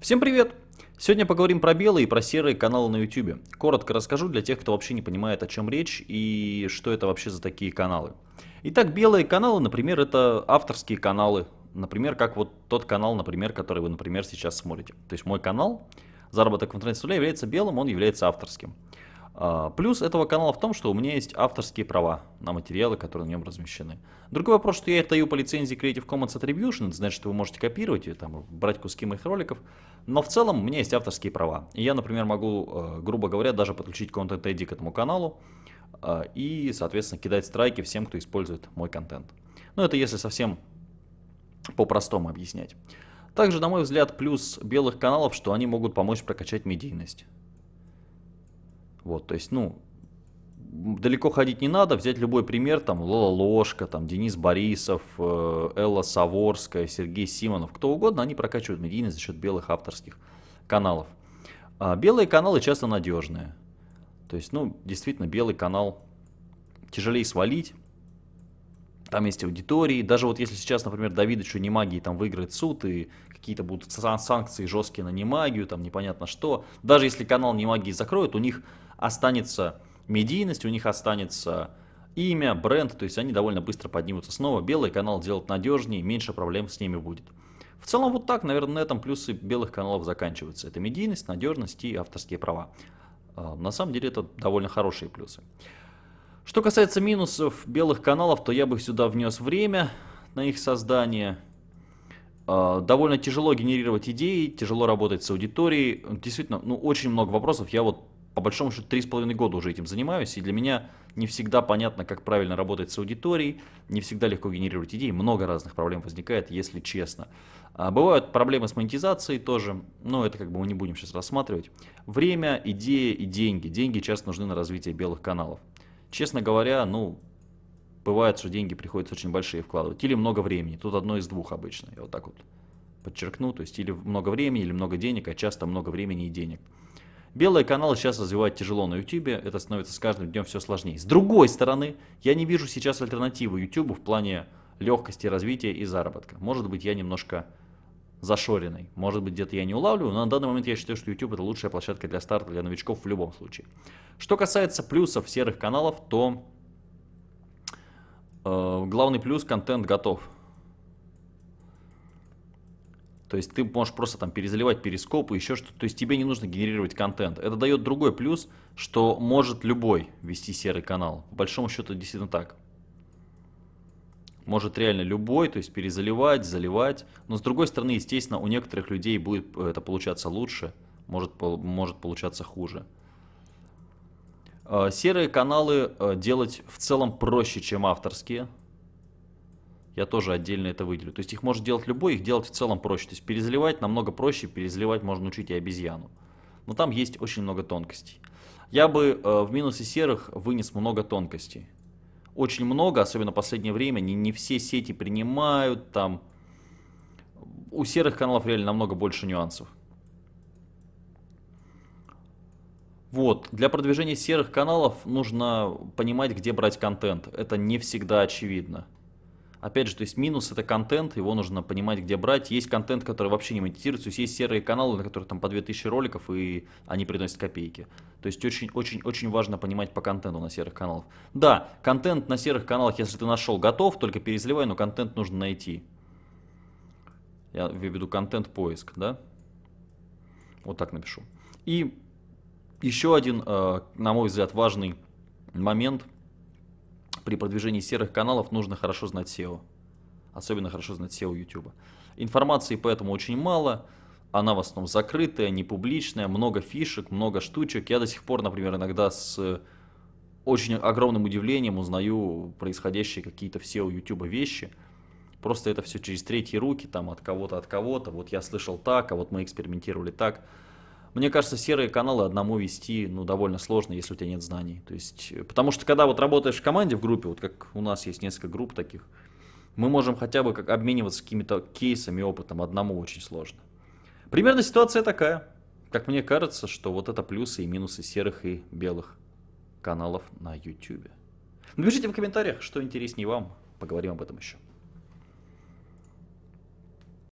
Всем привет! Сегодня поговорим про белые и про серые каналы на YouTube. Коротко расскажу для тех, кто вообще не понимает, о чем речь и что это вообще за такие каналы. Итак, белые каналы, например, это авторские каналы. Например, как вот тот канал, например, который вы, например, сейчас смотрите. То есть мой канал «Заработок в интернете является белым, он является авторским. А, плюс этого канала в том, что у меня есть авторские права на материалы, которые на нем размещены. Другой вопрос, что я это даю по лицензии Creative Commons Attribution, это значит, что вы можете копировать и там, брать куски моих роликов, но в целом у меня есть авторские права. И я, например, могу, э, грубо говоря, даже подключить Content ID к этому каналу э, и, соответственно, кидать страйки всем, кто использует мой контент. Но это если совсем по-простому объяснять. Также, на мой взгляд, плюс белых каналов, что они могут помочь прокачать медийность. Вот, то есть, ну, далеко ходить не надо, взять любой пример, там, Лола Ложка, там, Денис Борисов, э, Элла Саворская, Сергей Симонов, кто угодно, они прокачивают медийность за счет белых авторских каналов. А белые каналы часто надежные. То есть, ну, действительно, белый канал тяжелее свалить, там есть аудитории. Даже вот если сейчас, например, Давидыч у Немагии там выиграет суд и какие-то будут санкции жесткие на Немагию, там непонятно что. Даже если канал Немагии закроют, у них останется медийность, у них останется имя, бренд, то есть они довольно быстро поднимутся снова. Белый канал делать надежнее, меньше проблем с ними будет. В целом вот так, наверное, на этом плюсы белых каналов заканчиваются. Это медийность, надежность и авторские права. А, на самом деле это довольно хорошие плюсы. Что касается минусов белых каналов, то я бы сюда внес время на их создание. А, довольно тяжело генерировать идеи, тяжело работать с аудиторией. Действительно, ну очень много вопросов. Я вот по большому счету, три с половиной года уже этим занимаюсь, и для меня не всегда понятно, как правильно работать с аудиторией, не всегда легко генерировать идеи, много разных проблем возникает, если честно. А бывают проблемы с монетизацией тоже, но это как бы мы не будем сейчас рассматривать. Время, идея и деньги. Деньги часто нужны на развитие белых каналов. Честно говоря, ну, бывает, что деньги приходится очень большие вкладывать, или много времени, тут одно из двух обычно, я вот так вот подчеркну, то есть или много времени, или много денег, а часто много времени и денег. Белые каналы сейчас развивать тяжело на YouTube, это становится с каждым днем все сложнее. С другой стороны, я не вижу сейчас альтернативы YouTube в плане легкости развития и заработка. Может быть, я немножко зашоренный, может быть, где-то я не улавливаю, но на данный момент я считаю, что YouTube это лучшая площадка для старта, для новичков в любом случае. Что касается плюсов серых каналов, то э, главный плюс контент готов. То есть ты можешь просто там перезаливать перископы, еще что-то. То есть тебе не нужно генерировать контент. Это дает другой плюс, что может любой вести серый канал. По большому счету действительно так. Может реально любой, то есть перезаливать, заливать. Но с другой стороны, естественно, у некоторых людей будет это получаться лучше, может, может получаться хуже. Э, серые каналы э, делать в целом проще, чем авторские я тоже отдельно это выделю. То есть их может делать любой, их делать в целом проще. То есть перезаливать намного проще, перезаливать можно учить и обезьяну. Но там есть очень много тонкостей. Я бы э, в минусе серых вынес много тонкостей. Очень много, особенно в последнее время, не, не все сети принимают, там у серых каналов реально намного больше нюансов. Вот, для продвижения серых каналов нужно понимать, где брать контент. Это не всегда очевидно. Опять же, то есть минус это контент, его нужно понимать, где брать. Есть контент, который вообще не монетизируется, то есть есть серые каналы, на которых там по 2000 роликов, и они приносят копейки. То есть очень-очень-очень важно понимать по контенту на серых каналах. Да, контент на серых каналах, если ты нашел, готов, только перезаливай, но контент нужно найти. Я имею в виду контент-поиск, да? Вот так напишу. И еще один, э, на мой взгляд, важный момент – при продвижении серых каналов нужно хорошо знать SEO. Особенно хорошо знать SEO YouTube. Информации поэтому очень мало. Она в основном закрытая, не публичная, много фишек, много штучек. Я до сих пор, например, иногда с очень огромным удивлением узнаю происходящие какие-то в SEO YouTube вещи. Просто это все через третьи руки, там от кого-то, от кого-то. Вот я слышал так, а вот мы экспериментировали так. Мне кажется, серые каналы одному вести ну, довольно сложно, если у тебя нет знаний. То есть, э, потому что когда вот работаешь в команде, в группе, вот как у нас есть несколько групп таких, мы можем хотя бы как обмениваться какими-то кейсами, опытом, одному очень сложно. Примерно ситуация такая. Как мне кажется, что вот это плюсы и минусы серых и белых каналов на YouTube. Напишите в комментариях, что интереснее вам, поговорим об этом еще.